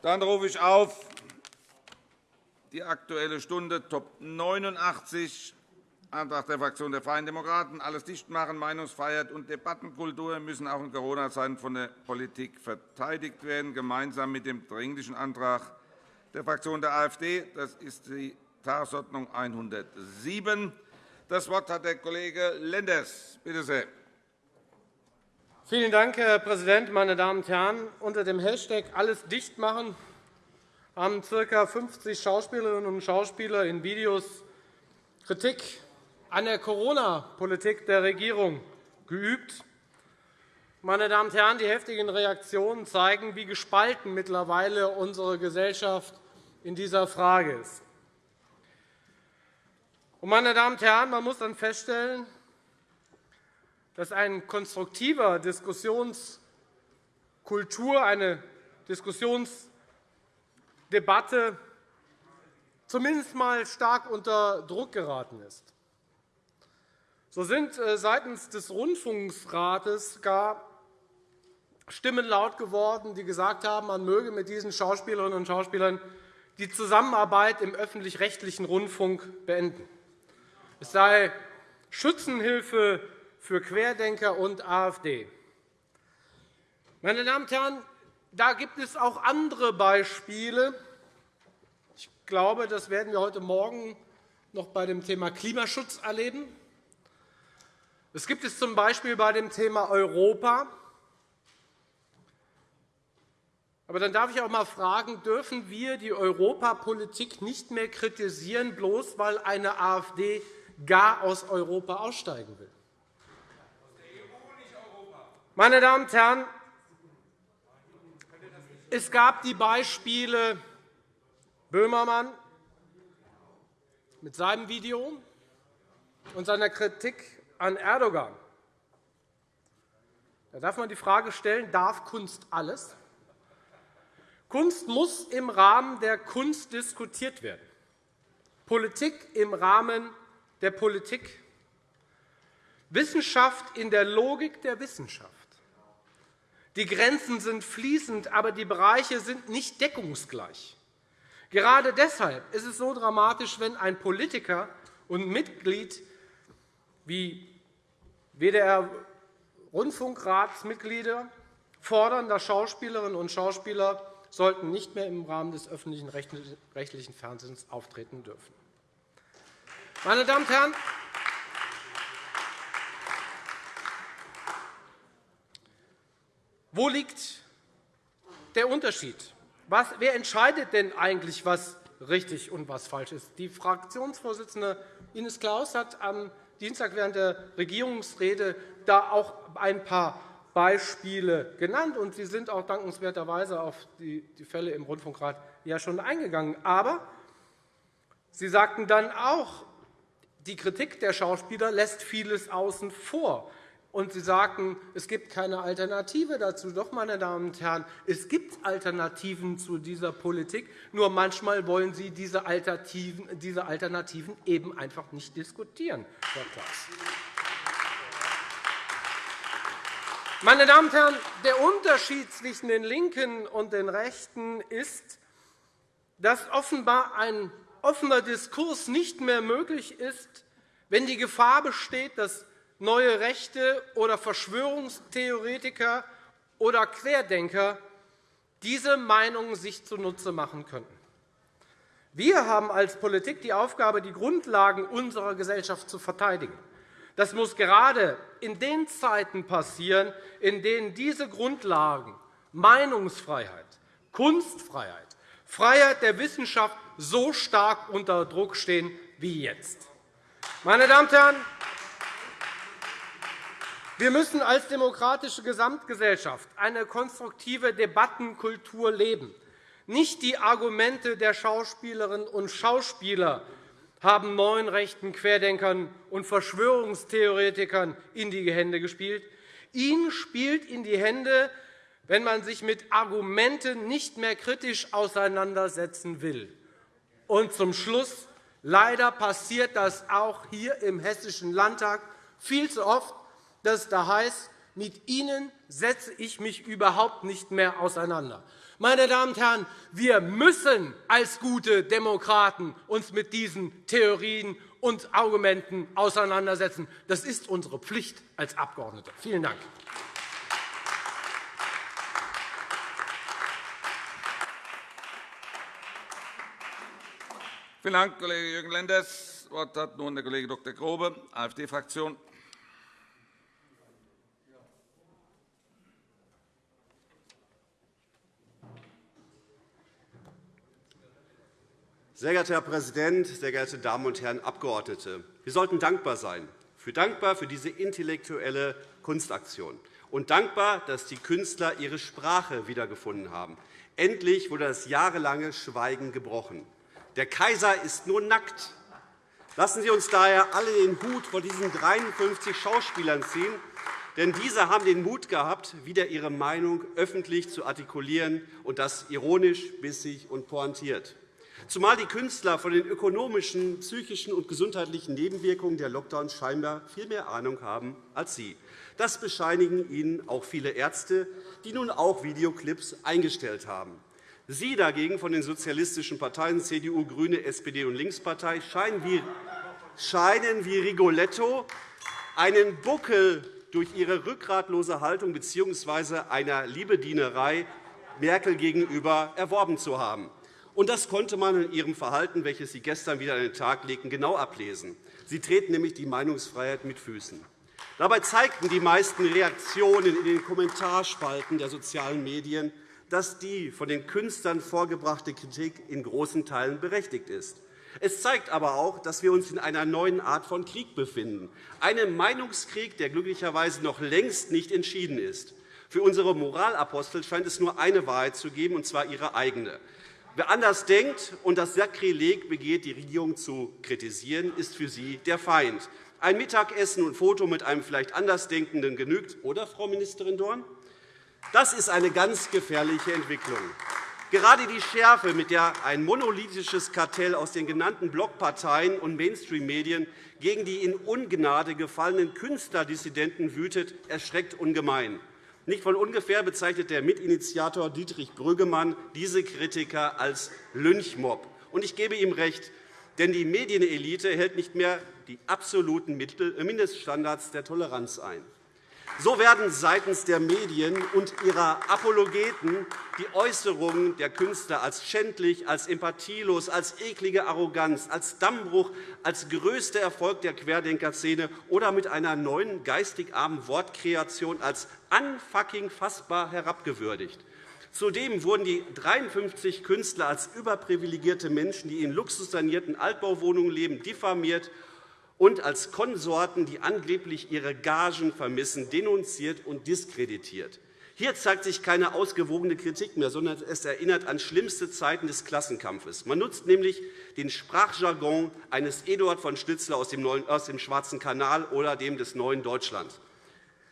Dann rufe ich auf die Aktuelle Stunde, Top 89, Antrag der Fraktion der Freien Demokraten. Alles dicht machen, Meinungsfreiheit und Debattenkultur müssen auch in Corona-Zeiten von der Politik verteidigt werden, gemeinsam mit dem Dringlichen Antrag der Fraktion der AfD. Das ist die Tagesordnung 107. Das Wort hat der Kollege Lenders. Bitte sehr. Vielen Dank, Herr Präsident, meine Damen und Herren! Unter dem Hashtag Alles dicht machen haben ca. 50 Schauspielerinnen und Schauspieler in Videos Kritik an der Corona-Politik der Regierung geübt. Meine Damen und Herren, die heftigen Reaktionen zeigen, wie gespalten mittlerweile unsere Gesellschaft in dieser Frage ist. Meine Damen und Herren, man muss dann feststellen, dass eine konstruktive Diskussionskultur, eine Diskussionsdebatte zumindest einmal stark unter Druck geraten ist. So sind äh, seitens des Rundfunksrates gar Stimmen laut geworden, die gesagt haben, man möge mit diesen Schauspielerinnen und Schauspielern die Zusammenarbeit im öffentlich-rechtlichen Rundfunk beenden. Es sei Schützenhilfe für Querdenker und AfD. Meine Damen und Herren, da gibt es auch andere Beispiele. Ich glaube, das werden wir heute Morgen noch bei dem Thema Klimaschutz erleben. Es gibt es z. B. bei dem Thema Europa. Aber dann darf ich auch einmal fragen, dürfen wir die Europapolitik nicht mehr kritisieren, bloß weil eine AfD gar aus Europa aussteigen will? Meine Damen und Herren, es gab die Beispiele Böhmermann mit seinem Video und seiner Kritik an Erdogan. Da darf man die Frage stellen, darf Kunst alles? Kunst muss im Rahmen der Kunst diskutiert werden, Politik im Rahmen der Politik, Wissenschaft in der Logik der Wissenschaft. Die Grenzen sind fließend, aber die Bereiche sind nicht deckungsgleich. Gerade deshalb ist es so dramatisch, wenn ein Politiker und Mitglied wie WDR-Rundfunkratsmitglieder fordern, dass Schauspielerinnen und Schauspieler sollten nicht mehr im Rahmen des öffentlichen rechtlichen Fernsehens auftreten dürfen. Meine Damen und Herren, wo liegt der Unterschied? wer entscheidet denn eigentlich, was richtig und was falsch ist? Die Fraktionsvorsitzende Ines Claus hat am Dienstag während der Regierungsrede da auch ein paar Beispiele genannt, und Sie sind auch dankenswerterweise auf die Fälle im Rundfunkrat ja schon eingegangen. Aber Sie sagten dann auch, die Kritik der Schauspieler lässt vieles außen vor. Und Sie sagten, es gibt keine Alternative dazu. Doch, meine Damen und Herren, es gibt Alternativen zu dieser Politik. Nur manchmal wollen Sie diese Alternativen, diese Alternativen eben einfach nicht diskutieren, Herr Klaas. Meine Damen und Herren, der Unterschied zwischen den LINKEN und den Rechten ist, dass offenbar ein offener Diskurs nicht mehr möglich ist, wenn die Gefahr besteht, dass neue Rechte oder Verschwörungstheoretiker oder Querdenker diese Meinungen sich zunutze machen könnten. Wir haben als Politik die Aufgabe, die Grundlagen unserer Gesellschaft zu verteidigen. Das muss gerade in den Zeiten passieren, in denen diese Grundlagen Meinungsfreiheit, Kunstfreiheit, Freiheit der Wissenschaft so stark unter Druck stehen wie jetzt. Meine Damen und Herren, wir müssen als demokratische Gesamtgesellschaft eine konstruktive Debattenkultur leben. Nicht die Argumente der Schauspielerinnen und Schauspieler haben neuen rechten Querdenkern und Verschwörungstheoretikern in die Hände gespielt. Ihnen spielt in die Hände, wenn man sich mit Argumenten nicht mehr kritisch auseinandersetzen will. Und zum Schluss leider passiert das auch hier im Hessischen Landtag viel zu oft dass es da heißt, mit Ihnen setze ich mich überhaupt nicht mehr auseinander. Meine Damen und Herren, wir müssen als gute Demokraten uns mit diesen Theorien und Argumenten auseinandersetzen. Das ist unsere Pflicht als Abgeordnete. Vielen Dank. Vielen Dank, Kollege Jürgen Lenders. Das Wort hat nun der Kollege Dr. Grobe, AfD-Fraktion. Sehr geehrter Herr Präsident, sehr geehrte Damen und Herren Abgeordnete! Wir sollten dankbar sein, für dankbar für diese intellektuelle Kunstaktion und dankbar, dass die Künstler ihre Sprache wiedergefunden haben. Endlich wurde das jahrelange Schweigen gebrochen. Der Kaiser ist nur nackt. Lassen Sie uns daher alle den Hut vor diesen 53 Schauspielern ziehen, denn diese haben den Mut gehabt, wieder ihre Meinung öffentlich zu artikulieren, und das ironisch, bissig und pointiert zumal die Künstler von den ökonomischen, psychischen und gesundheitlichen Nebenwirkungen der Lockdowns scheinbar viel mehr Ahnung haben als Sie. Das bescheinigen Ihnen auch viele Ärzte, die nun auch Videoclips eingestellt haben. Sie dagegen von den sozialistischen Parteien CDU, GRÜNE, SPD und Linkspartei scheinen wie, scheinen wie Rigoletto einen Buckel durch ihre rückgratlose Haltung bzw. einer Liebedienerei Merkel gegenüber erworben zu haben. Und das konnte man in Ihrem Verhalten, welches Sie gestern wieder an den Tag legten, genau ablesen. Sie treten nämlich die Meinungsfreiheit mit Füßen. Dabei zeigten die meisten Reaktionen in den Kommentarspalten der sozialen Medien, dass die von den Künstlern vorgebrachte Kritik in großen Teilen berechtigt ist. Es zeigt aber auch, dass wir uns in einer neuen Art von Krieg befinden, einem Meinungskrieg, der glücklicherweise noch längst nicht entschieden ist. Für unsere Moralapostel scheint es nur eine Wahrheit zu geben, und zwar ihre eigene. Wer anders denkt und das Sakrileg begeht, die Regierung zu kritisieren, ist für Sie der Feind. Ein Mittagessen und ein Foto mit einem vielleicht Andersdenkenden genügt, oder, Frau Ministerin Dorn? Das ist eine ganz gefährliche Entwicklung. Gerade die Schärfe, mit der ein monolithisches Kartell aus den genannten Blockparteien und Mainstream-Medien gegen die in Ungnade gefallenen Künstlerdissidenten wütet, erschreckt ungemein. Nicht von ungefähr bezeichnet der Mitinitiator Dietrich Brüggemann diese Kritiker als Lynchmob. Ich gebe ihm recht, denn die Medienelite hält nicht mehr die absoluten Mindeststandards der Toleranz ein. So werden seitens der Medien und ihrer Apologeten die Äußerungen der Künstler als schändlich, als empathielos, als eklige Arroganz, als Dammbruch, als größter Erfolg der Querdenkerszene oder mit einer neuen geistig armen Wortkreation als unfucking fassbar herabgewürdigt. Zudem wurden die 53 Künstler als überprivilegierte Menschen, die in luxussanierten Altbauwohnungen leben, diffamiert und als Konsorten, die angeblich ihre Gagen vermissen, denunziert und diskreditiert. Hier zeigt sich keine ausgewogene Kritik mehr, sondern es erinnert an schlimmste Zeiten des Klassenkampfes. Man nutzt nämlich den Sprachjargon eines Eduard von Schnitzler aus dem Schwarzen Kanal oder dem des Neuen Deutschlands.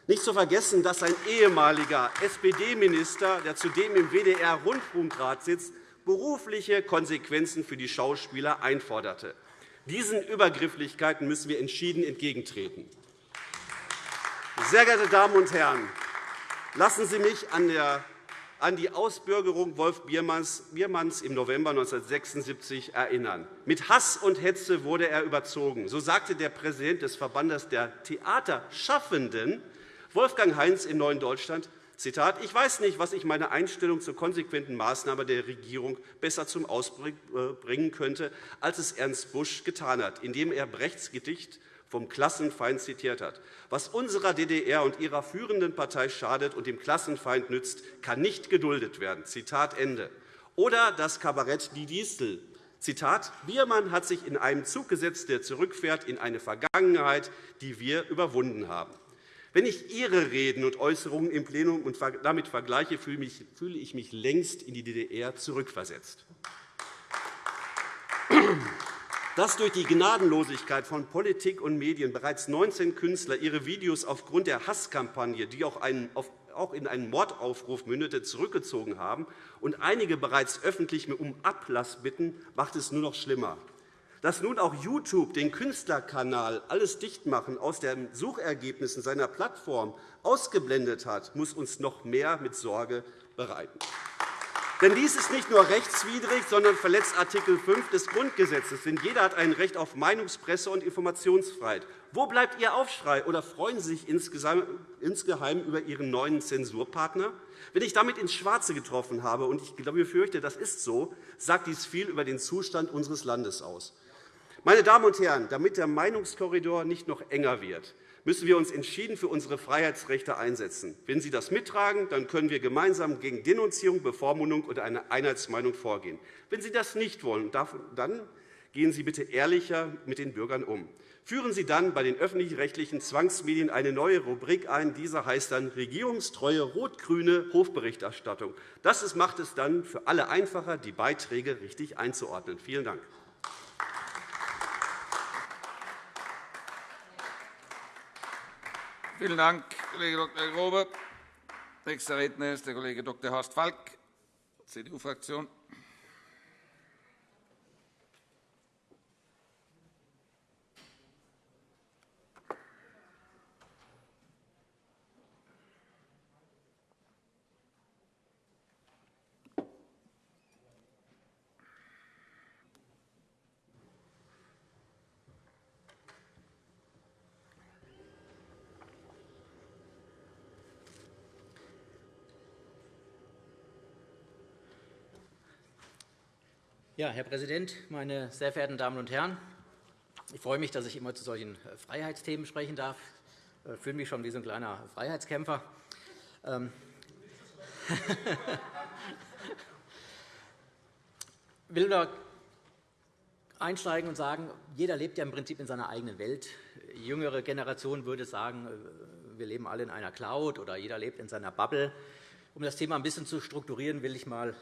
Nicht zu vergessen, dass ein ehemaliger SPD-Minister, der zudem im WDR-Rundfunkrat sitzt, berufliche Konsequenzen für die Schauspieler einforderte. Diesen Übergrifflichkeiten müssen wir entschieden entgegentreten. Sehr geehrte Damen und Herren, lassen Sie mich an die Ausbürgerung Wolf Biermanns im November 1976 erinnern. Mit Hass und Hetze wurde er überzogen. So sagte der Präsident des Verbandes der Theaterschaffenden, Wolfgang Heinz, in Neuen Deutschland, Zitat, ich weiß nicht, was ich meine Einstellung zur konsequenten Maßnahme der Regierung besser zum Ausdruck äh, bringen könnte, als es Ernst Busch getan hat, indem er Brechts Gedicht vom Klassenfeind zitiert hat. Was unserer DDR und ihrer führenden Partei schadet und dem Klassenfeind nützt, kann nicht geduldet werden. Zitat Ende. Oder das Kabarett Die Distel. Zitat, Biermann hat sich in einem Zug gesetzt, der zurückfährt in eine Vergangenheit, die wir überwunden haben. Wenn ich Ihre Reden und Äußerungen im Plenum und damit vergleiche, fühle ich mich längst in die DDR zurückversetzt. Dass durch die Gnadenlosigkeit von Politik und Medien bereits 19 Künstler ihre Videos aufgrund der Hasskampagne, die auch in einen Mordaufruf mündete, zurückgezogen haben und einige bereits öffentlich um Ablass bitten, macht es nur noch schlimmer. Dass nun auch YouTube den Künstlerkanal alles Dichtmachen aus den Suchergebnissen seiner Plattform ausgeblendet hat, muss uns noch mehr mit Sorge bereiten. Denn dies ist nicht nur rechtswidrig, sondern verletzt Artikel 5 des Grundgesetzes. Denn jeder hat ein Recht auf Meinungs-, Presse- und Informationsfreiheit. Wo bleibt Ihr Aufschrei? Oder freuen Sie sich insgeheim über Ihren neuen Zensurpartner? Wenn ich damit ins Schwarze getroffen habe, und ich befürchte, das ist so, sagt dies viel über den Zustand unseres Landes aus. Meine Damen und Herren, damit der Meinungskorridor nicht noch enger wird, müssen wir uns entschieden für unsere Freiheitsrechte einsetzen. Wenn Sie das mittragen, dann können wir gemeinsam gegen Denunzierung, Bevormundung oder eine Einheitsmeinung vorgehen. Wenn Sie das nicht wollen, dann gehen Sie bitte ehrlicher mit den Bürgern um. Führen Sie dann bei den öffentlich-rechtlichen Zwangsmedien eine neue Rubrik ein. Diese heißt dann regierungstreue rot-grüne Hofberichterstattung. Das macht es dann für alle einfacher, die Beiträge richtig einzuordnen. Vielen Dank. Vielen Dank, Kollege Dr. Grobe. Nächster Redner ist der Kollege Dr. Horst Falk, CDU-Fraktion. Ja, Herr Präsident, meine sehr verehrten Damen und Herren! Ich freue mich, dass ich immer zu solchen äh, Freiheitsthemen sprechen darf. Ich äh, fühle mich schon wie so ein kleiner Freiheitskämpfer. Ähm, ich will nur einsteigen und sagen, jeder lebt ja im Prinzip in seiner eigenen Welt. Die jüngere Generation würde sagen, äh, wir leben alle in einer Cloud oder jeder lebt in seiner Bubble. Um das Thema ein bisschen zu strukturieren, will ich einmal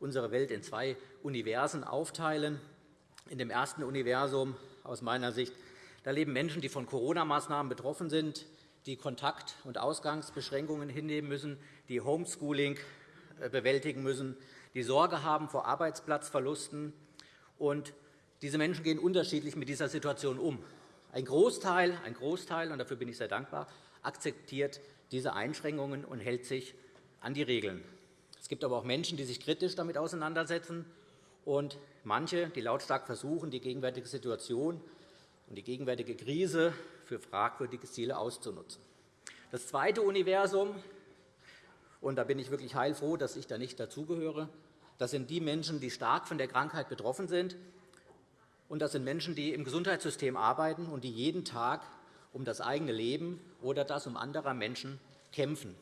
unsere Welt in zwei Universen aufteilen. In dem ersten Universum aus meiner Sicht da leben Menschen, die von Corona-Maßnahmen betroffen sind, die Kontakt- und Ausgangsbeschränkungen hinnehmen müssen, die Homeschooling äh, bewältigen müssen, die Sorge haben vor Arbeitsplatzverlusten. Und diese Menschen gehen unterschiedlich mit dieser Situation um. Ein Großteil, ein Großteil und dafür bin ich sehr dankbar, akzeptiert diese Einschränkungen und hält sich an die Regeln. Es gibt aber auch Menschen, die sich kritisch damit auseinandersetzen, und manche, die lautstark versuchen, die gegenwärtige Situation und die gegenwärtige Krise für fragwürdige Ziele auszunutzen. Das zweite Universum, und da bin ich wirklich heilfroh, dass ich da nicht dazugehöre, das sind die Menschen, die stark von der Krankheit betroffen sind. Und das sind Menschen, die im Gesundheitssystem arbeiten und die jeden Tag um das eigene Leben oder das um anderer Menschen kämpfen.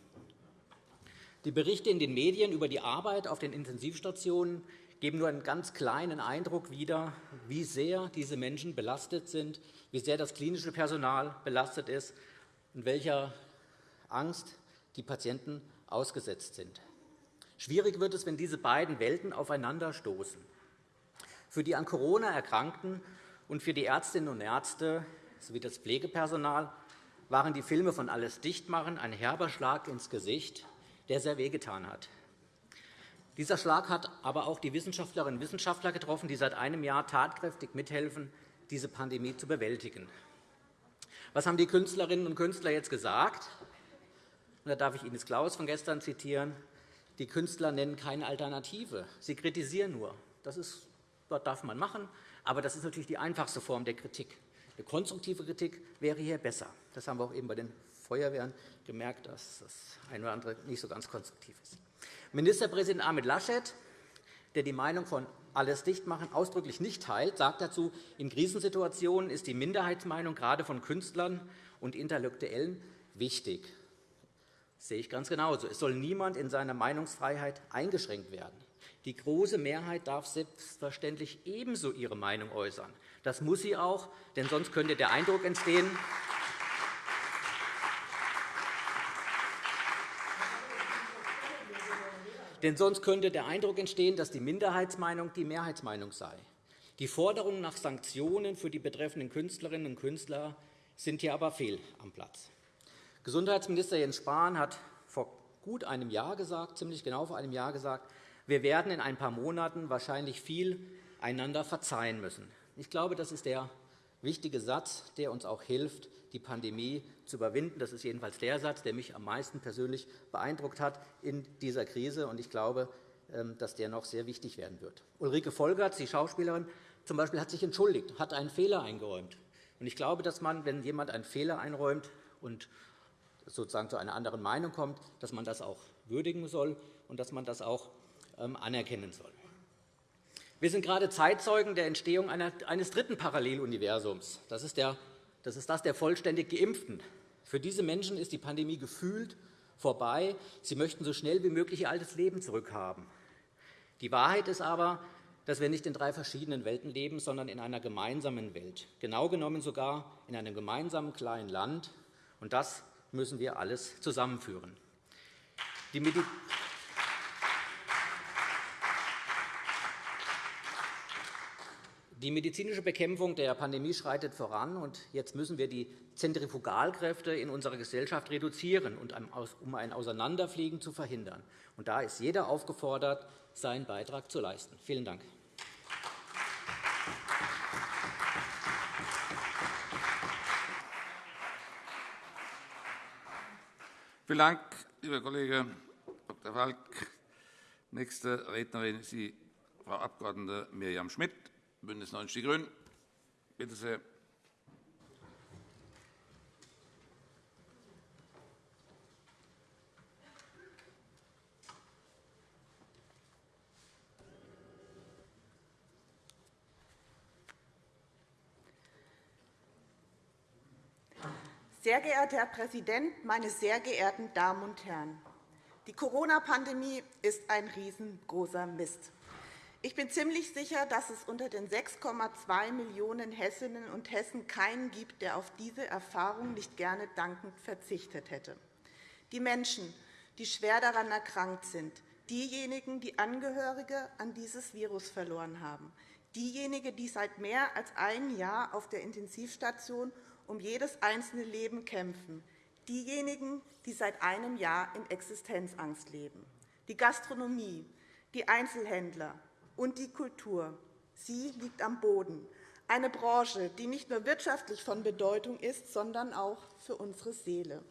Die Berichte in den Medien über die Arbeit auf den Intensivstationen geben nur einen ganz kleinen Eindruck wieder, wie sehr diese Menschen belastet sind, wie sehr das klinische Personal belastet ist und welcher Angst die Patienten ausgesetzt sind. Schwierig wird es, wenn diese beiden Welten aufeinanderstoßen. Für die an Corona Erkrankten und für die Ärztinnen und Ärzte sowie das Pflegepersonal waren die Filme von Alles Dichtmachen ein herber Schlag ins Gesicht der sehr wehgetan hat. Dieser Schlag hat aber auch die Wissenschaftlerinnen und Wissenschaftler getroffen, die seit einem Jahr tatkräftig mithelfen, diese Pandemie zu bewältigen. Was haben die Künstlerinnen und Künstler jetzt gesagt? Da darf ich Ines Klaus von gestern zitieren. Die Künstler nennen keine Alternative. Sie kritisieren nur. Das, ist, das darf man machen, aber das ist natürlich die einfachste Form der Kritik. Eine konstruktive Kritik wäre hier besser. Das haben wir auch eben bei den Feuerwehren gemerkt, dass das eine oder andere nicht so ganz konstruktiv ist. Ministerpräsident Ahmed Laschet, der die Meinung von alles Dichtmachen ausdrücklich nicht teilt, sagt dazu, in Krisensituationen ist die Minderheitsmeinung gerade von Künstlern und Intellektuellen wichtig. Das sehe ich ganz genauso. Es soll niemand in seiner Meinungsfreiheit eingeschränkt werden. Die große Mehrheit darf selbstverständlich ebenso ihre Meinung äußern. Das muss sie auch, denn sonst könnte der Eindruck entstehen, Denn sonst könnte der Eindruck entstehen, dass die Minderheitsmeinung die Mehrheitsmeinung sei. Die Forderungen nach Sanktionen für die betreffenden Künstlerinnen und Künstler sind hier aber fehl am Platz. Gesundheitsminister Jens Spahn hat vor gut einem Jahr gesagt, ziemlich genau vor einem Jahr gesagt, wir werden in ein paar Monaten wahrscheinlich viel einander verzeihen müssen. Ich glaube, das ist der wichtige Satz, der uns auch hilft, die Pandemie zu überwinden. Das ist jedenfalls der Satz, der mich am meisten persönlich beeindruckt hat in dieser Krise. Ich glaube, ähm, dass der noch sehr wichtig werden wird. Ulrike Volgerts, die Schauspielerin, zum Beispiel, hat sich entschuldigt, hat einen Fehler eingeräumt. Ich glaube, dass man, wenn jemand einen Fehler einräumt und sozusagen zu einer anderen Meinung kommt, dass man das auch würdigen soll und dass man das auch ähm, anerkennen soll. Wir sind gerade Zeitzeugen der Entstehung eines dritten Paralleluniversums. Das ist, der, das ist das der vollständig Geimpften. Für diese Menschen ist die Pandemie gefühlt vorbei. Sie möchten so schnell wie möglich ihr altes Leben zurückhaben. Die Wahrheit ist aber, dass wir nicht in drei verschiedenen Welten leben, sondern in einer gemeinsamen Welt, genau genommen sogar in einem gemeinsamen kleinen Land. Und das müssen wir alles zusammenführen. Die Die medizinische Bekämpfung der Pandemie schreitet voran, und jetzt müssen wir die Zentrifugalkräfte in unserer Gesellschaft reduzieren, um ein Auseinanderfliegen zu verhindern. Und da ist jeder aufgefordert, seinen Beitrag zu leisten. Vielen Dank. Vielen Dank, lieber Kollege Dr. Falk. Nächste Rednerin ist Frau Abg. Mirjam Schmidt, BÜNDNIS 90 die GRÜNEN. Bitte sehr. Sehr geehrter Herr Präsident, meine sehr geehrten Damen und Herren! Die Corona-Pandemie ist ein riesengroßer Mist. Ich bin ziemlich sicher, dass es unter den 6,2 Millionen Hessinnen und Hessen keinen gibt, der auf diese Erfahrung nicht gerne dankend verzichtet hätte. Die Menschen, die schwer daran erkrankt sind, diejenigen, die Angehörige an dieses Virus verloren haben, diejenigen, die seit mehr als einem Jahr auf der Intensivstation um jedes einzelne Leben kämpfen, diejenigen, die seit einem Jahr in Existenzangst leben, die Gastronomie, die Einzelhändler und die Kultur. Sie liegt am Boden, eine Branche, die nicht nur wirtschaftlich von Bedeutung ist, sondern auch für unsere Seele.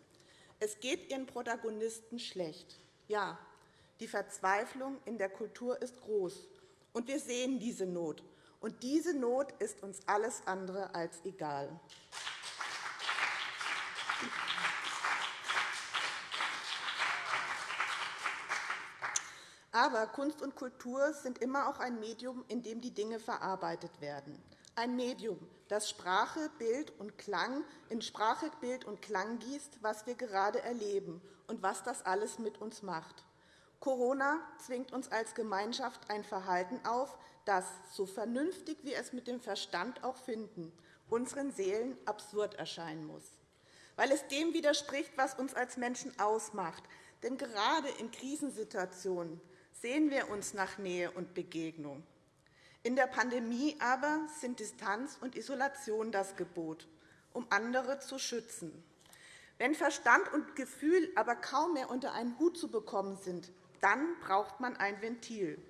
Es geht ihren Protagonisten schlecht. Ja, die Verzweiflung in der Kultur ist groß, und wir sehen diese Not. Und diese Not ist uns alles andere als egal. Aber Kunst und Kultur sind immer auch ein Medium, in dem die Dinge verarbeitet werden. Ein Medium, das Sprache, Bild und Klang in Sprache, Bild und Klang gießt, was wir gerade erleben und was das alles mit uns macht. Corona zwingt uns als Gemeinschaft ein Verhalten auf, das, so vernünftig wir es mit dem Verstand auch finden, unseren Seelen absurd erscheinen muss. Weil es dem widerspricht, was uns als Menschen ausmacht. Denn gerade in Krisensituationen sehen wir uns nach Nähe und Begegnung. In der Pandemie aber sind Distanz und Isolation das Gebot, um andere zu schützen. Wenn Verstand und Gefühl aber kaum mehr unter einen Hut zu bekommen sind, dann braucht man ein Ventil.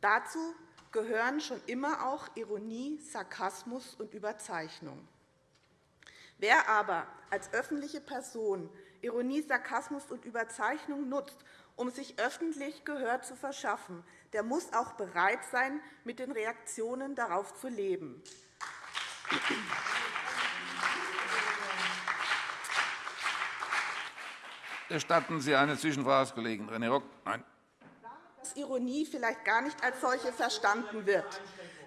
Dazu gehören schon immer auch Ironie, Sarkasmus und Überzeichnung. Wer aber als öffentliche Person Ironie, Sarkasmus und Überzeichnung nutzt, um sich öffentlich Gehör zu verschaffen, der muss auch bereit sein, mit den Reaktionen darauf zu leben. Gestatten Sie eine Zwischenfrage, Kollegen René Rock? Nein. Dass Ironie vielleicht gar nicht als solche verstanden wird.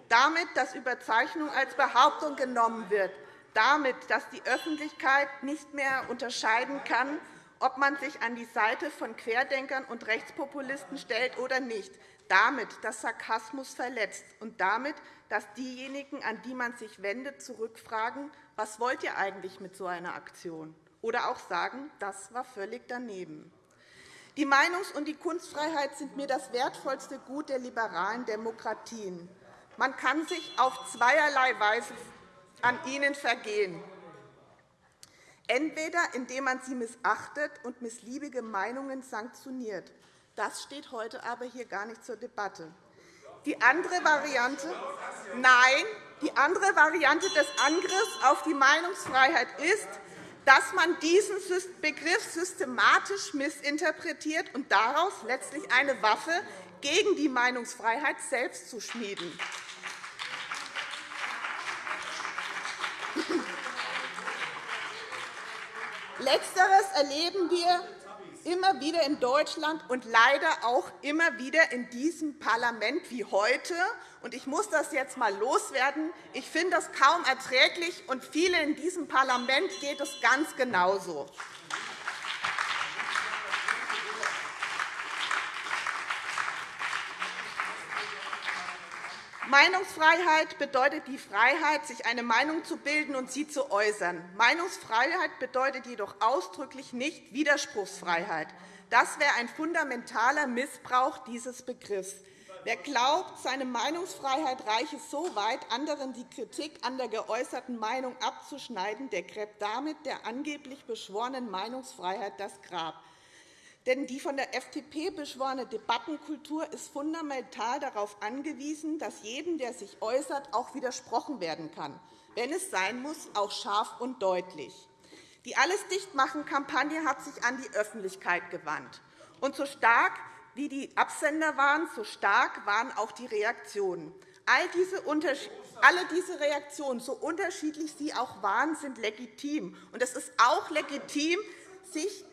Damit, dass Überzeichnung als Behauptung genommen wird. Damit, dass die Öffentlichkeit nicht mehr unterscheiden kann, ob man sich an die Seite von Querdenkern und Rechtspopulisten stellt oder nicht, damit, dass Sarkasmus verletzt und damit, dass diejenigen, an die man sich wendet, zurückfragen, was wollt ihr eigentlich mit so einer Aktion? Oder auch sagen, das war völlig daneben. Die Meinungs- und die Kunstfreiheit sind mir das wertvollste Gut der liberalen Demokratien. Man kann sich auf zweierlei Weise an ihnen vergehen. Entweder indem man sie missachtet und missliebige Meinungen sanktioniert. Das steht heute aber hier gar nicht zur Debatte. Die andere Variante, nein, die andere Variante des Angriffs auf die Meinungsfreiheit ist, dass man diesen Begriff systematisch missinterpretiert und daraus letztlich eine Waffe gegen die Meinungsfreiheit selbst zu schmieden. Letzteres erleben wir immer wieder in Deutschland und leider auch immer wieder in diesem Parlament wie heute. Ich muss das jetzt einmal loswerden. Ich finde das kaum erträglich, und vielen in diesem Parlament geht es ganz genauso. Meinungsfreiheit bedeutet die Freiheit, sich eine Meinung zu bilden und sie zu äußern. Meinungsfreiheit bedeutet jedoch ausdrücklich nicht Widerspruchsfreiheit. Das wäre ein fundamentaler Missbrauch dieses Begriffs. Wer glaubt, seine Meinungsfreiheit reiche so weit, anderen die Kritik an der geäußerten Meinung abzuschneiden, der gräbt damit der angeblich beschworenen Meinungsfreiheit das Grab. Denn die von der FDP beschworene Debattenkultur ist fundamental darauf angewiesen, dass jedem, der sich äußert, auch widersprochen werden kann, wenn es sein muss, auch scharf und deutlich. Die Alles-Dichtmachen-Kampagne hat sich an die Öffentlichkeit gewandt. Und so stark wie die Absender waren, so stark waren auch die Reaktionen. All diese alle diese Reaktionen, so unterschiedlich sie auch waren, sind legitim. Und es ist auch legitim, sich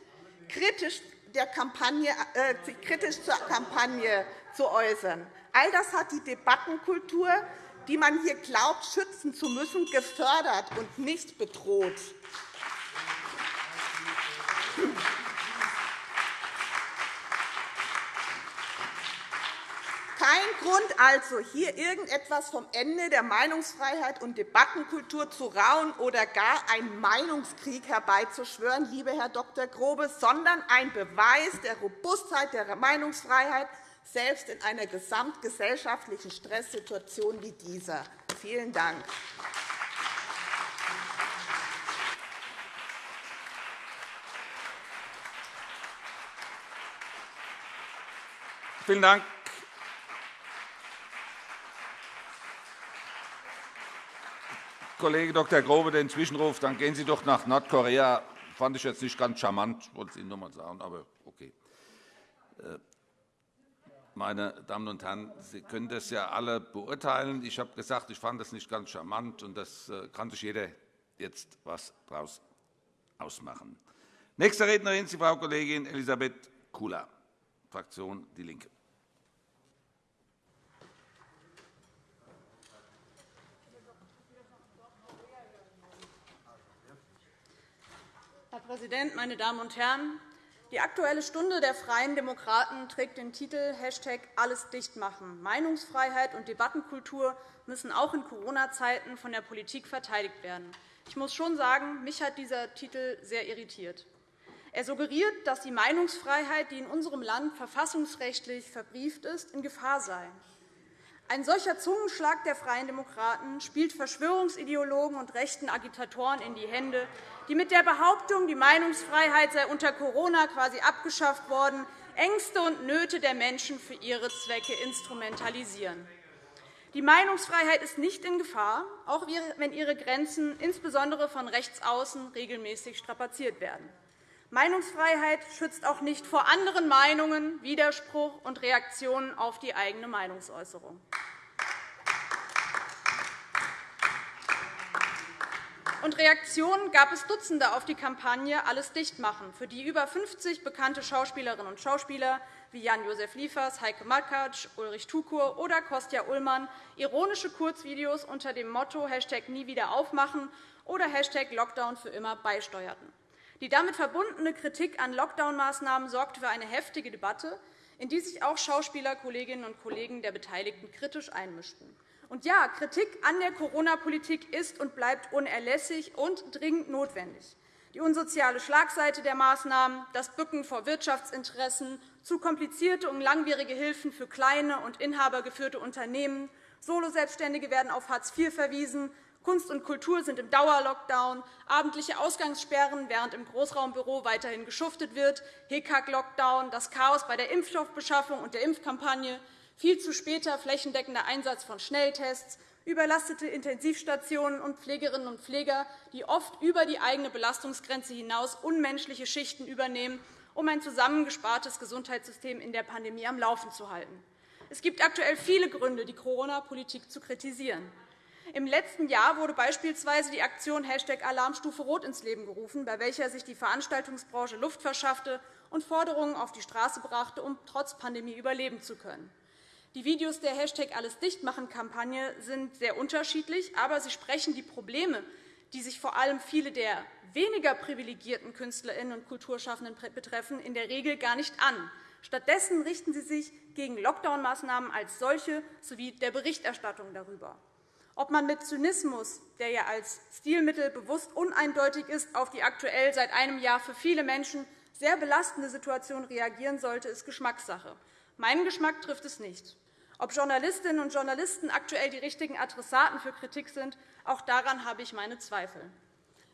kritisch der Kampagne, äh, kritisch zur Kampagne zu äußern. All das hat die Debattenkultur, die man hier glaubt, schützen zu müssen, gefördert und nicht bedroht. Kein Grund also, hier irgendetwas vom Ende der Meinungsfreiheit und Debattenkultur zu rauen oder gar einen Meinungskrieg herbeizuschwören, lieber Herr Dr. Grobe, sondern ein Beweis der Robustheit der Meinungsfreiheit, selbst in einer gesamtgesellschaftlichen Stresssituation wie dieser. Vielen Dank. Vielen Dank. Kollege Dr. Grobe den Zwischenruf, dann gehen Sie doch nach Nordkorea. Fand ich jetzt nicht ganz charmant, wollte ich Ihnen noch einmal sagen, aber okay. Äh, meine Damen und Herren, Sie können das ja alle beurteilen. Ich habe gesagt, ich fand das nicht ganz charmant, und das äh, kann sich jeder jetzt was daraus ausmachen. Nächste Rednerin ist Frau Kollegin Elisabeth Kula, Fraktion DIE LINKE. Herr Präsident, meine Damen und Herren! Die Aktuelle Stunde der Freien Demokraten trägt den Titel Hashtag Alles dicht machen. Meinungsfreiheit und Debattenkultur müssen auch in Corona-Zeiten von der Politik verteidigt werden. Ich muss schon sagen, mich hat dieser Titel sehr irritiert. Er suggeriert, dass die Meinungsfreiheit, die in unserem Land verfassungsrechtlich verbrieft ist, in Gefahr sei. Ein solcher Zungenschlag der Freien Demokraten spielt Verschwörungsideologen und rechten Agitatoren in die Hände, die mit der Behauptung, die Meinungsfreiheit sei unter Corona quasi abgeschafft worden, Ängste und Nöte der Menschen für ihre Zwecke instrumentalisieren. Die Meinungsfreiheit ist nicht in Gefahr, auch wenn ihre Grenzen insbesondere von rechts außen regelmäßig strapaziert werden. Meinungsfreiheit schützt auch nicht vor anderen Meinungen, Widerspruch und Reaktionen auf die eigene Meinungsäußerung. Und Reaktionen gab es Dutzende auf die Kampagne Alles dicht machen, für die über 50 bekannte Schauspielerinnen und Schauspieler wie Jan-Josef Liefers, Heike Makatsch, Ulrich Tukur oder Kostja Ullmann ironische Kurzvideos unter dem Motto #Nie wieder aufmachen oder Lockdown für immer beisteuerten. Die damit verbundene Kritik an Lockdown-Maßnahmen sorgte für eine heftige Debatte, in die sich auch Schauspieler, Kolleginnen und Kollegen der Beteiligten kritisch einmischten. Und ja, Kritik an der Corona-Politik ist und bleibt unerlässlich und dringend notwendig. Die unsoziale Schlagseite der Maßnahmen, das Bücken vor Wirtschaftsinteressen, zu komplizierte und langwierige Hilfen für kleine und inhabergeführte Unternehmen, Soloselbstständige werden auf Hartz IV verwiesen, Kunst und Kultur sind im Dauerlockdown, abendliche Ausgangssperren, während im Großraumbüro weiterhin geschuftet wird, HECAG-Lockdown, das Chaos bei der Impfstoffbeschaffung und der Impfkampagne, viel zu später flächendeckender Einsatz von Schnelltests, überlastete Intensivstationen und Pflegerinnen und Pfleger, die oft über die eigene Belastungsgrenze hinaus unmenschliche Schichten übernehmen, um ein zusammengespartes Gesundheitssystem in der Pandemie am Laufen zu halten. Es gibt aktuell viele Gründe, die Corona-Politik zu kritisieren. Im letzten Jahr wurde beispielsweise die Aktion Alarmstufe Rot ins Leben gerufen, bei welcher sich die Veranstaltungsbranche Luft verschaffte und Forderungen auf die Straße brachte, um trotz Pandemie überleben zu können. Die Videos der Alles Dichtmachen-Kampagne sind sehr unterschiedlich, aber sie sprechen die Probleme, die sich vor allem viele der weniger privilegierten KünstlerInnen und Kulturschaffenden betreffen, in der Regel gar nicht an. Stattdessen richten sie sich gegen Lockdown-Maßnahmen als solche sowie der Berichterstattung darüber. Ob man mit Zynismus, der ja als Stilmittel bewusst uneindeutig ist, auf die aktuell seit einem Jahr für viele Menschen sehr belastende Situation reagieren sollte, ist Geschmackssache. Meinen Geschmack trifft es nicht. Ob Journalistinnen und Journalisten aktuell die richtigen Adressaten für Kritik sind, auch daran habe ich meine Zweifel.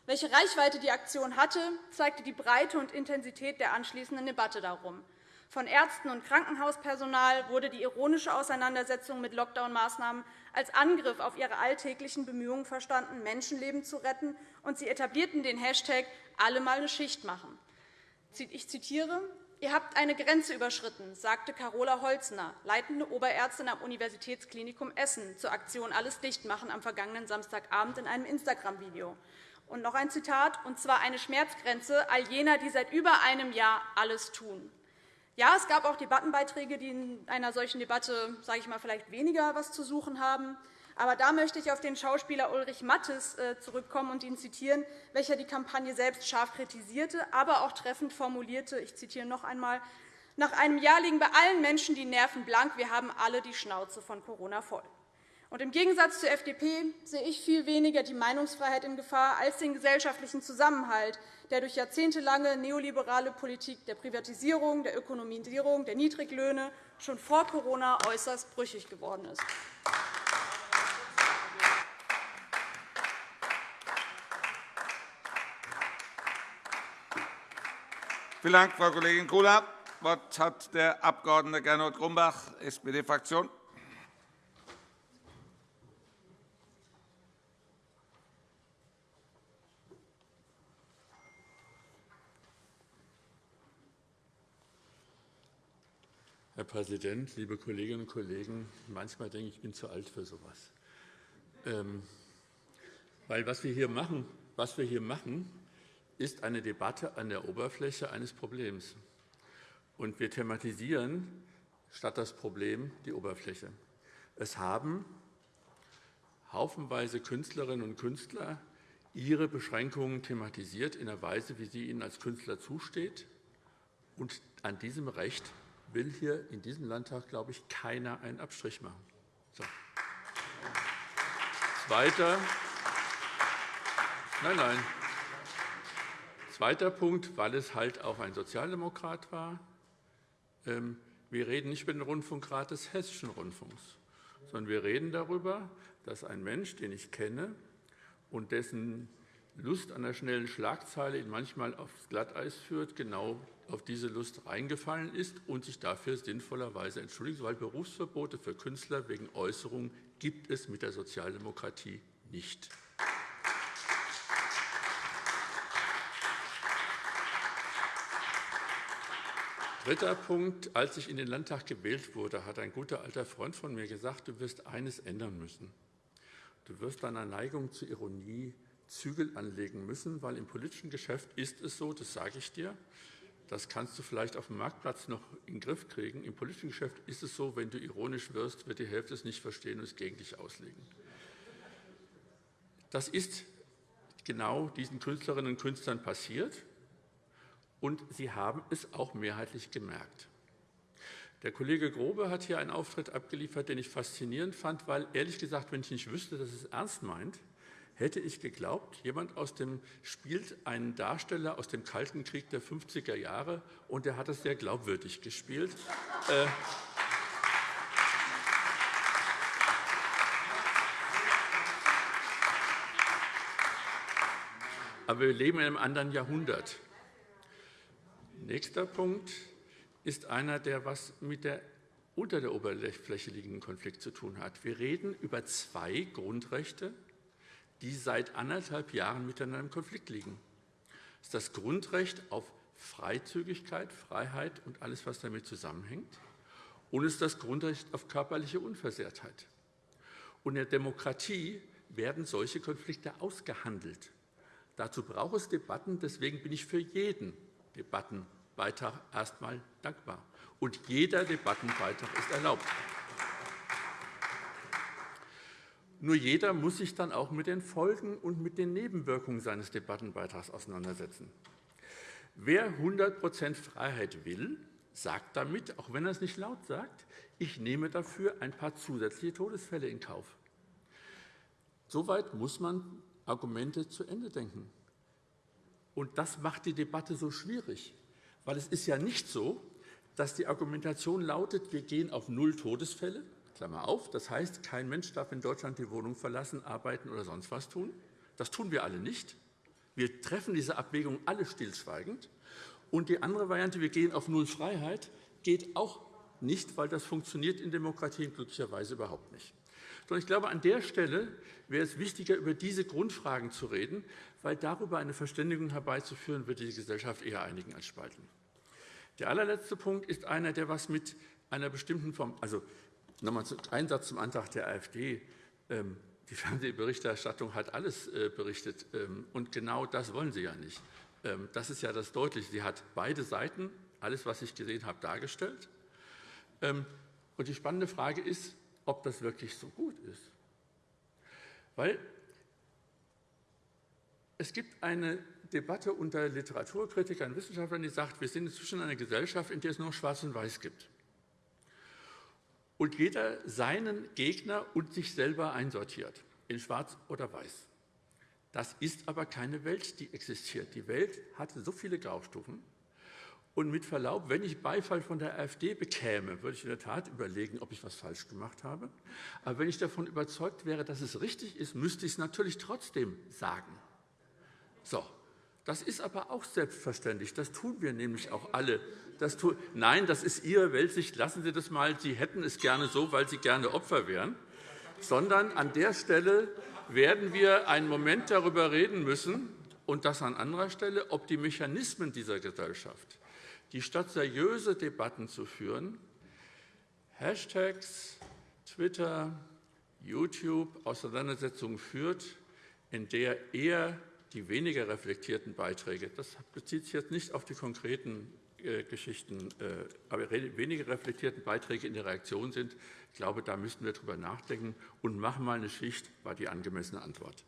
Welche Reichweite die Aktion hatte, zeigte die Breite und Intensität der anschließenden Debatte darum. Von Ärzten und Krankenhauspersonal wurde die ironische Auseinandersetzung mit Lockdown-Maßnahmen als Angriff auf ihre alltäglichen Bemühungen verstanden, Menschenleben zu retten, und sie etablierten den Hashtag alle mal eine Schicht machen. Ich zitiere, Ihr habt eine Grenze überschritten, sagte Carola Holzner, leitende Oberärztin am Universitätsklinikum Essen, zur Aktion Alles dicht machen am vergangenen Samstagabend in einem Instagram-Video. Und noch ein Zitat, und zwar eine Schmerzgrenze all jener, die seit über einem Jahr alles tun. Ja, es gab auch Debattenbeiträge, die in einer solchen Debatte sage ich mal, vielleicht weniger etwas zu suchen haben. Aber da möchte ich auf den Schauspieler Ulrich Mattes äh, zurückkommen und ihn zitieren, welcher die Kampagne selbst scharf kritisierte, aber auch treffend formulierte. Ich zitiere noch einmal. Nach einem Jahr liegen bei allen Menschen die Nerven blank. Wir haben alle die Schnauze von Corona voll. Und Im Gegensatz zur FDP sehe ich viel weniger die Meinungsfreiheit in Gefahr als den gesellschaftlichen Zusammenhalt, der durch jahrzehntelange neoliberale Politik der Privatisierung, der Ökonomisierung, der Niedriglöhne schon vor Corona äußerst brüchig geworden ist. Vielen Dank, Frau Kollegin Kula. Das Wort hat der Abg. Gernot Grumbach, SPD-Fraktion. Herr Präsident, liebe Kolleginnen und Kollegen! Manchmal denke ich, ich bin zu alt für so etwas. Ähm, weil was wir hier machen, was wir hier machen ist eine Debatte an der Oberfläche eines Problems. Und wir thematisieren statt das Problem die Oberfläche. Es haben haufenweise Künstlerinnen und Künstler ihre Beschränkungen thematisiert in der Weise, wie sie ihnen als Künstler zusteht. Und an diesem Recht will hier in diesem Landtag, glaube ich, keiner einen Abstrich machen. So. Zweiter, nein, nein. Zweiter Punkt, weil es halt auch ein Sozialdemokrat war. Ähm, wir reden nicht über den Rundfunkrat des Hessischen Rundfunks, sondern wir reden darüber, dass ein Mensch, den ich kenne und dessen Lust an der schnellen Schlagzeile ihn manchmal aufs Glatteis führt, genau auf diese Lust reingefallen ist und sich dafür sinnvollerweise entschuldigt, weil Berufsverbote für Künstler wegen Äußerungen gibt es mit der Sozialdemokratie nicht. Dritter Punkt. Als ich in den Landtag gewählt wurde, hat ein guter alter Freund von mir gesagt, du wirst eines ändern müssen. Du wirst deiner Neigung zur Ironie Zügel anlegen müssen, weil im politischen Geschäft ist es so, das sage ich dir, das kannst du vielleicht auf dem Marktplatz noch in den Griff kriegen. Im politischen Geschäft ist es so, wenn du ironisch wirst, wird die Hälfte es nicht verstehen und es gegen dich auslegen. Das ist genau diesen Künstlerinnen und Künstlern passiert, und sie haben es auch mehrheitlich gemerkt. Der Kollege Grobe hat hier einen Auftritt abgeliefert, den ich faszinierend fand, weil, ehrlich gesagt, wenn ich nicht wüsste, dass es ernst meint, hätte ich geglaubt, jemand aus dem spielt einen Darsteller aus dem Kalten Krieg der 50er Jahre, und er hat es sehr glaubwürdig gespielt. Äh, Aber wir leben in einem anderen Jahrhundert. Nächster Punkt ist einer, der was mit der unter der Oberfläche liegenden Konflikt zu tun hat. Wir reden über zwei Grundrechte, die seit anderthalb Jahren miteinander im Konflikt liegen. Das ist das Grundrecht auf Freizügigkeit, Freiheit und alles, was damit zusammenhängt und es ist das Grundrecht auf körperliche Unversehrtheit. Und in der Demokratie werden solche Konflikte ausgehandelt. Dazu braucht es Debatten. Deswegen bin ich für jeden Debattenbeitrag erst einmal dankbar. Und jeder Debattenbeitrag ist erlaubt. Nur jeder muss sich dann auch mit den Folgen und mit den Nebenwirkungen seines Debattenbeitrags auseinandersetzen. Wer 100% Freiheit will, sagt damit, auch wenn er es nicht laut sagt, ich nehme dafür ein paar zusätzliche Todesfälle in Kauf. Soweit muss man Argumente zu Ende denken. Und das macht die Debatte so schwierig, weil es ist ja nicht so, dass die Argumentation lautet, wir gehen auf null Todesfälle, Klammer auf, das heißt, kein Mensch darf in Deutschland die Wohnung verlassen, arbeiten oder sonst was tun. Das tun wir alle nicht. Wir treffen diese Abwägung alle stillschweigend. Und die andere Variante, wir gehen auf Null Freiheit, geht auch nicht, weil das funktioniert in Demokratien glücklicherweise überhaupt nicht. Sondern ich glaube, an der Stelle wäre es wichtiger, über diese Grundfragen zu reden, weil darüber eine Verständigung herbeizuführen, würde die Gesellschaft eher einigen als spalten. Der allerletzte Punkt ist einer, der was mit einer bestimmten Form, also nochmal ein Satz zum Antrag der AfD. Ähm, die Fernsehberichterstattung hat alles äh, berichtet, ähm, und genau das wollen Sie ja nicht. Ähm, das ist ja das Deutliche. Sie hat beide Seiten, alles, was ich gesehen habe, dargestellt. Und die spannende Frage ist, ob das wirklich so gut ist. Weil es gibt eine Debatte unter Literaturkritikern, Wissenschaftlern, die sagt, wir sind inzwischen eine Gesellschaft, in der es nur Schwarz und Weiß gibt. Und jeder seinen Gegner und sich selber einsortiert, in Schwarz oder Weiß. Das ist aber keine Welt, die existiert. Die Welt hat so viele Graustufen, und mit Verlaub, wenn ich Beifall von der AfD bekäme, würde ich in der Tat überlegen, ob ich etwas falsch gemacht habe. Aber wenn ich davon überzeugt wäre, dass es richtig ist, müsste ich es natürlich trotzdem sagen. So, das ist aber auch selbstverständlich. Das tun wir nämlich auch alle. Das tun, nein, das ist Ihre Weltsicht. Lassen Sie das mal. Sie hätten es gerne so, weil Sie gerne Opfer wären. Sondern an der Stelle werden wir einen Moment darüber reden müssen, und das an anderer Stelle, ob die Mechanismen dieser Gesellschaft, die statt seriöse Debatten zu führen, Hashtags, Twitter, YouTube Auseinandersetzungen führt, in der eher die weniger reflektierten Beiträge, das bezieht sich jetzt nicht auf die konkreten Geschichten, äh, aber weniger reflektierten Beiträge in der Reaktion sind. Ich glaube, da müssten wir darüber nachdenken und machen mal eine Schicht, war die angemessene Antwort.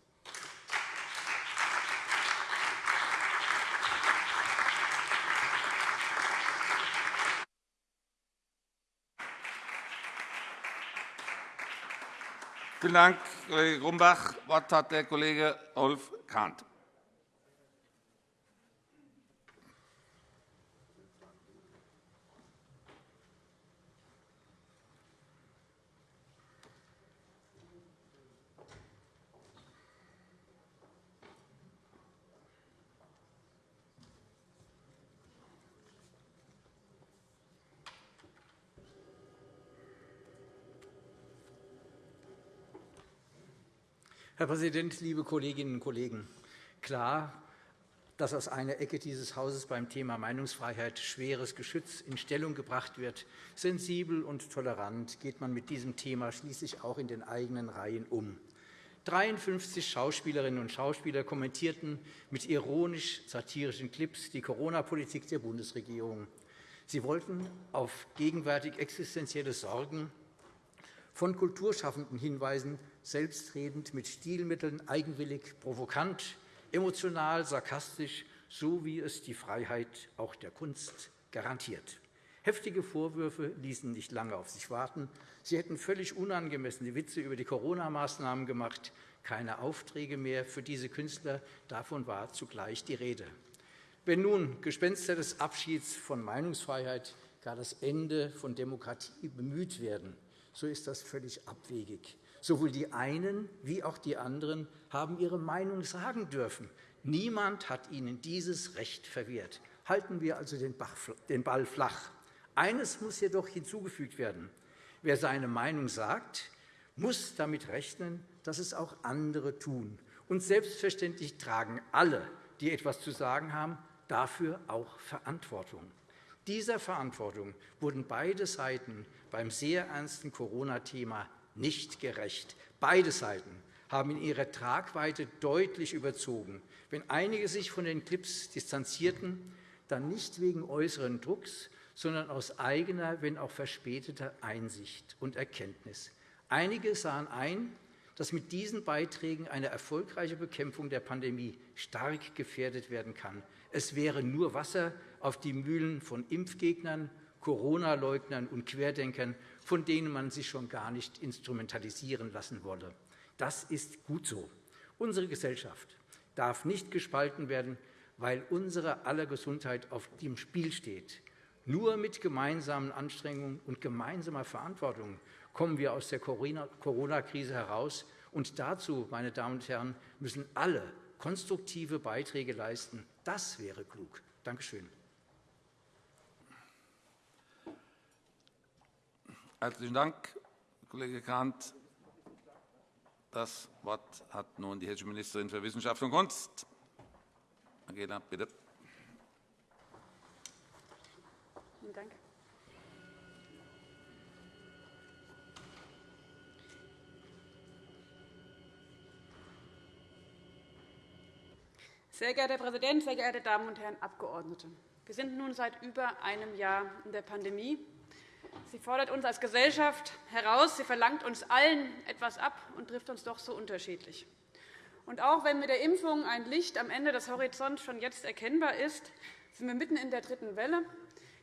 Vielen Dank, Kollege Grumbach. Das Wort hat der Kollege Rolf Kahnt. Herr Präsident, liebe Kolleginnen und Kollegen! Klar, dass aus einer Ecke dieses Hauses beim Thema Meinungsfreiheit schweres Geschütz in Stellung gebracht wird. Sensibel und tolerant geht man mit diesem Thema schließlich auch in den eigenen Reihen um. 53 Schauspielerinnen und Schauspieler kommentierten mit ironisch-satirischen Clips die Corona-Politik der Bundesregierung. Sie wollten auf gegenwärtig existenzielle Sorgen von Kulturschaffenden hinweisen, selbstredend, mit Stilmitteln, eigenwillig, provokant, emotional, sarkastisch, so wie es die Freiheit auch der Kunst garantiert. Heftige Vorwürfe ließen nicht lange auf sich warten. Sie hätten völlig unangemessene Witze über die Corona-Maßnahmen gemacht, keine Aufträge mehr für diese Künstler. Davon war zugleich die Rede. Wenn nun Gespenster des Abschieds von Meinungsfreiheit gar das Ende von Demokratie bemüht werden, so ist das völlig abwegig. Sowohl die einen wie auch die anderen haben ihre Meinung sagen dürfen. Niemand hat ihnen dieses Recht verwehrt. Halten wir also den Ball flach. Eines muss jedoch hinzugefügt werden. Wer seine Meinung sagt, muss damit rechnen, dass es auch andere tun. Und selbstverständlich tragen alle, die etwas zu sagen haben, dafür auch Verantwortung. Dieser Verantwortung wurden beide Seiten beim sehr ernsten Corona-Thema nicht gerecht. Beide Seiten haben in ihrer Tragweite deutlich überzogen. Wenn einige sich von den Clips distanzierten, dann nicht wegen äußeren Drucks, sondern aus eigener, wenn auch verspäteter Einsicht und Erkenntnis. Einige sahen ein, dass mit diesen Beiträgen eine erfolgreiche Bekämpfung der Pandemie stark gefährdet werden kann. Es wäre nur Wasser auf die Mühlen von Impfgegnern, Corona-Leugnern und Querdenkern, von denen man sich schon gar nicht instrumentalisieren lassen wolle. Das ist gut so. Unsere Gesellschaft darf nicht gespalten werden, weil unsere aller Gesundheit auf dem Spiel steht. Nur mit gemeinsamen Anstrengungen und gemeinsamer Verantwortung kommen wir aus der Corona-Krise heraus. Und dazu, meine Damen und Herren, müssen alle konstruktive Beiträge leisten. Das wäre klug. Danke schön. Herzlichen Dank, Kollege Grant. Das Wort hat nun die hessische Ministerin für Wissenschaft und Kunst. Angela, bitte. Vielen Dank. Sehr geehrter Herr Präsident, sehr geehrte Damen und Herren Abgeordnete! Wir sind nun seit über einem Jahr in der Pandemie. Sie fordert uns als Gesellschaft heraus. Sie verlangt uns allen etwas ab und trifft uns doch so unterschiedlich. Und auch wenn mit der Impfung ein Licht am Ende des Horizonts schon jetzt erkennbar ist, sind wir mitten in der dritten Welle.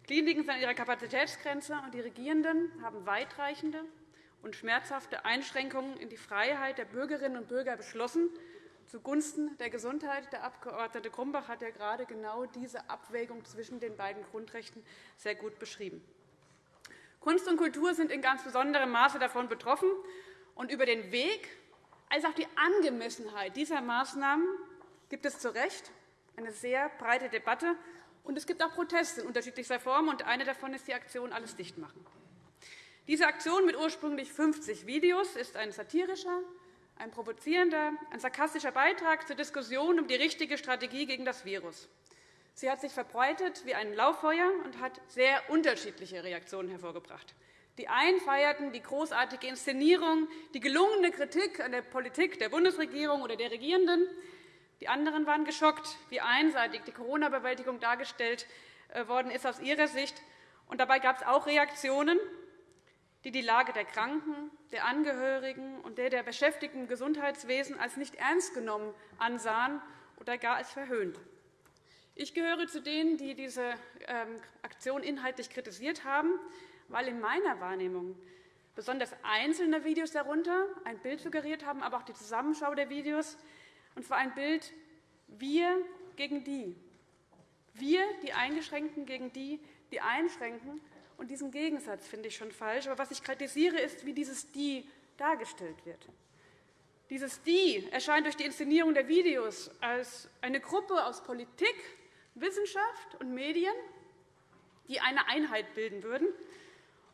Kliniken sind an ihrer Kapazitätsgrenze, und die Regierenden haben weitreichende und schmerzhafte Einschränkungen in die Freiheit der Bürgerinnen und Bürger beschlossen, zugunsten der Gesundheit. Der Abg. Grumbach hat ja gerade genau diese Abwägung zwischen den beiden Grundrechten sehr gut beschrieben. Kunst und Kultur sind in ganz besonderem Maße davon betroffen. Und über den Weg als auch die Angemessenheit dieser Maßnahmen gibt es zu Recht eine sehr breite Debatte. Und es gibt auch Proteste in unterschiedlichster Form. Und eine davon ist die Aktion Alles dicht machen. Diese Aktion mit ursprünglich 50 Videos ist ein satirischer, ein provozierender, ein sarkastischer Beitrag zur Diskussion um die richtige Strategie gegen das Virus. Sie hat sich verbreitet wie ein Lauffeuer und hat sehr unterschiedliche Reaktionen hervorgebracht. Die einen feierten die großartige Inszenierung, die gelungene Kritik an der Politik der Bundesregierung oder der Regierenden. Die anderen waren geschockt, wie einseitig die Corona-Bewältigung dargestellt äh, worden ist aus ihrer Sicht. Und dabei gab es auch Reaktionen, die die Lage der Kranken, der Angehörigen und der der Beschäftigten im Gesundheitswesen als nicht ernst genommen ansahen oder gar als verhöhnt. Ich gehöre zu denen, die diese ähm, Aktion inhaltlich kritisiert haben, weil in meiner Wahrnehmung besonders einzelne Videos darunter ein Bild suggeriert haben, aber auch die Zusammenschau der Videos, und zwar ein Bild wir gegen die. Wir, die Eingeschränkten, gegen die, die einschränken. Und diesen Gegensatz finde ich schon falsch. Aber was ich kritisiere, ist, wie dieses Die dargestellt wird. Dieses Die erscheint durch die Inszenierung der Videos als eine Gruppe aus Politik, Wissenschaft und Medien, die eine Einheit bilden würden.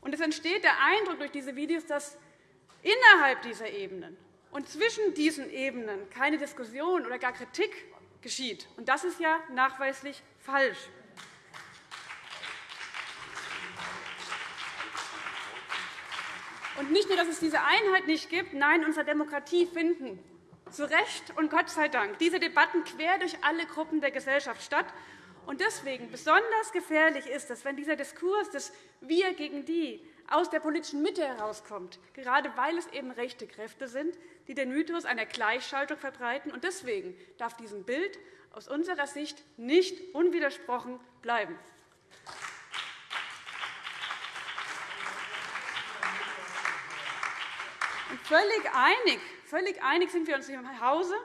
Und es entsteht der Eindruck durch diese Videos, dass innerhalb dieser Ebenen und zwischen diesen Ebenen keine Diskussion oder gar Kritik geschieht. Und das ist ja nachweislich falsch. Und nicht nur, dass es diese Einheit nicht gibt, nein, unsere Demokratie finden zu Recht und Gott sei Dank diese Debatten quer durch alle Gruppen der Gesellschaft statt. Und deswegen besonders gefährlich ist es, wenn dieser Diskurs des Wir gegen die aus der politischen Mitte herauskommt, gerade weil es eben rechte Kräfte sind, die den Mythos einer Gleichschaltung verbreiten. Und deswegen darf diesem Bild aus unserer Sicht nicht unwidersprochen bleiben. Völlig einig, völlig einig sind wir uns im Hause,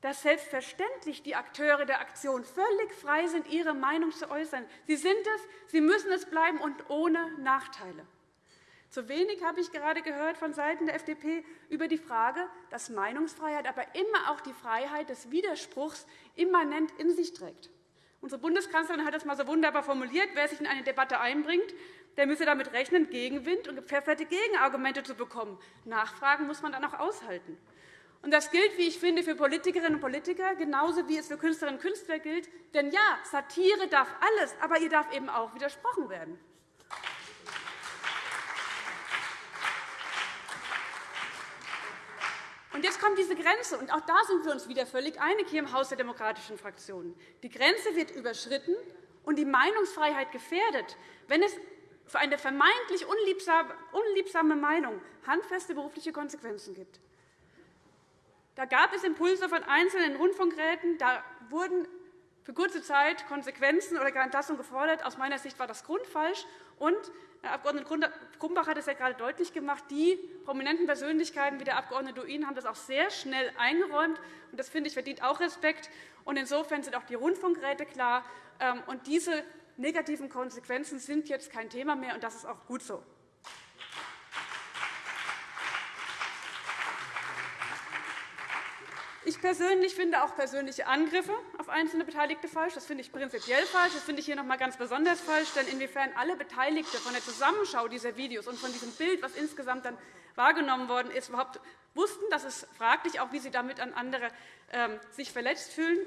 dass selbstverständlich die Akteure der Aktion völlig frei sind, ihre Meinung zu äußern. Sie sind es, sie müssen es bleiben und ohne Nachteile. Zu wenig habe ich gerade gehört von Seiten der FDP über die Frage, dass Meinungsfreiheit aber immer auch die Freiheit des Widerspruchs immanent in sich trägt. Unsere Bundeskanzlerin hat das einmal so wunderbar formuliert. Wer sich in eine Debatte einbringt, der müsse damit rechnen, Gegenwind und gepfefferte Gegenargumente zu bekommen. Nachfragen muss man dann auch aushalten. Und das gilt, wie ich finde, für Politikerinnen und Politiker, genauso wie es für Künstlerinnen und Künstler gilt. Denn ja, Satire darf alles, aber ihr darf eben auch widersprochen werden. Und jetzt kommt diese Grenze, und auch da sind wir uns wieder völlig einig hier im Haus der demokratischen Fraktionen. Die Grenze wird überschritten und die Meinungsfreiheit gefährdet, wenn es für eine vermeintlich unliebsame Meinung handfeste berufliche Konsequenzen gibt. Da gab es Impulse von einzelnen Rundfunkräten. Da wurden für kurze Zeit Konsequenzen oder gar Entlassung gefordert. Aus meiner Sicht war das grundfalsch. Und Herr Abg. Grumbach hat es ja gerade deutlich gemacht. Die prominenten Persönlichkeiten wie der Abg. Duin haben das auch sehr schnell eingeräumt. Und das finde ich verdient auch Respekt. Insofern sind auch die Rundfunkräte klar. Ähm, und diese negativen Konsequenzen sind jetzt kein Thema mehr, und das ist auch gut so. Ich persönlich finde auch persönliche Angriffe auf einzelne Beteiligte falsch. Das finde ich prinzipiell falsch. Das finde ich hier noch einmal ganz besonders falsch. Denn inwiefern alle Beteiligte von der Zusammenschau dieser Videos und von diesem Bild, was insgesamt dann wahrgenommen worden ist, überhaupt wussten, das ist fraglich, auch wie sie damit an andere ähm, sich verletzt fühlen.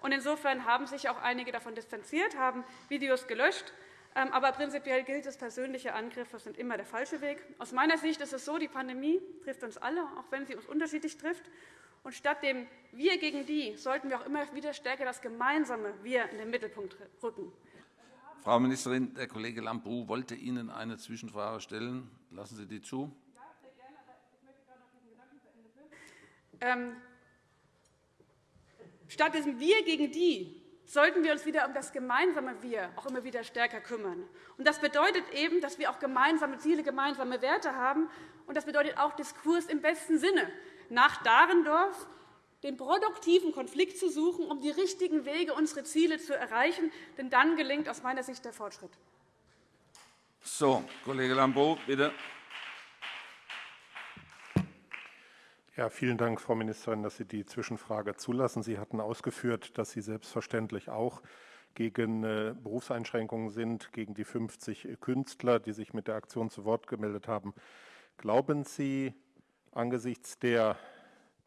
Und insofern haben sich auch einige davon distanziert, haben Videos gelöscht. Ähm, aber prinzipiell gilt es, persönliche Angriffe sind immer der falsche Weg. Aus meiner Sicht ist es so, die Pandemie trifft uns alle, auch wenn sie uns unterschiedlich trifft. Und statt dem Wir gegen die sollten wir auch immer wieder stärker das gemeinsame Wir in den Mittelpunkt rücken. Frau Ministerin, der Kollege Lambrou wollte Ihnen eine Zwischenfrage stellen. Lassen Sie die zu. Ähm, statt diesem Wir gegen die sollten wir uns wieder um das gemeinsame Wir auch immer wieder stärker kümmern. Und das bedeutet eben, dass wir auch gemeinsame Ziele, gemeinsame Werte haben. Und das bedeutet auch Diskurs im besten Sinne nach Dahrendorf, den produktiven Konflikt zu suchen, um die richtigen Wege, unsere Ziele zu erreichen. Denn dann gelingt aus meiner Sicht der Fortschritt. So, Kollege Lambrou, bitte. Ja, vielen Dank, Frau Ministerin, dass Sie die Zwischenfrage zulassen. Sie hatten ausgeführt, dass Sie selbstverständlich auch gegen äh, Berufseinschränkungen sind, gegen die 50 Künstler, die sich mit der Aktion zu Wort gemeldet haben. Glauben Sie, angesichts der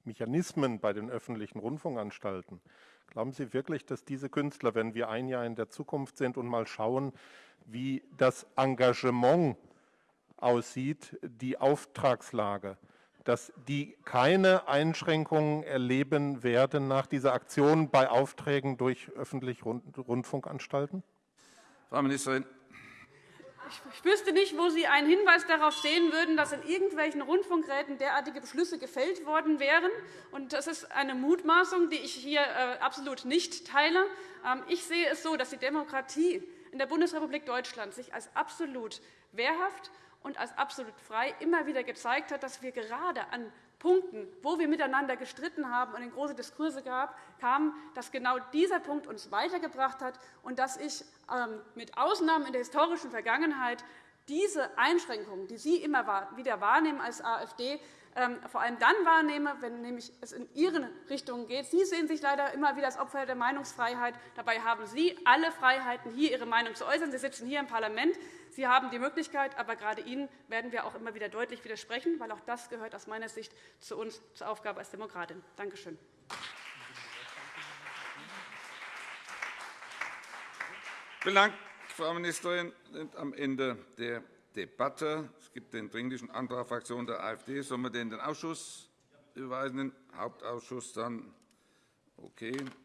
Mechanismen bei den öffentlichen Rundfunkanstalten, glauben Sie wirklich, dass diese Künstler, wenn wir ein Jahr in der Zukunft sind und mal schauen, wie das Engagement aussieht, die Auftragslage, dass die keine Einschränkungen erleben werden nach dieser Aktion bei Aufträgen durch öffentliche Rundfunkanstalten? Frau Ministerin. Ich wüsste nicht, wo Sie einen Hinweis darauf sehen würden, dass in irgendwelchen Rundfunkräten derartige Beschlüsse gefällt worden wären. Das ist eine Mutmaßung, die ich hier äh, absolut nicht teile. Ähm, ich sehe es so, dass die Demokratie in der Bundesrepublik Deutschland sich als absolut wehrhaft und als absolut frei immer wieder gezeigt hat, dass wir gerade an Punkten, wo wir miteinander gestritten haben und in große Diskurse gab, kam, dass genau dieser Punkt uns weitergebracht hat und dass ich ähm, mit Ausnahmen in der historischen Vergangenheit diese Einschränkungen, die Sie immer wieder wahrnehmen als AfD, ähm, vor allem dann wahrnehme, wenn nämlich es in Ihren Richtungen geht. Sie sehen sich leider immer wieder als Opfer der Meinungsfreiheit. Dabei haben Sie alle Freiheiten, hier Ihre Meinung zu äußern. Sie sitzen hier im Parlament. Sie haben die Möglichkeit, aber gerade Ihnen werden wir auch immer wieder deutlich widersprechen, weil auch das gehört aus meiner Sicht zu uns zur Aufgabe als Demokratin. Danke schön. Vielen Dank, Frau Ministerin. Wir sind am Ende der Debatte. Es gibt den Dringlichen Antrag der Fraktion der AfD. Sollen wir den in den Ausschuss überweisen? Den Hauptausschuss dann? Okay.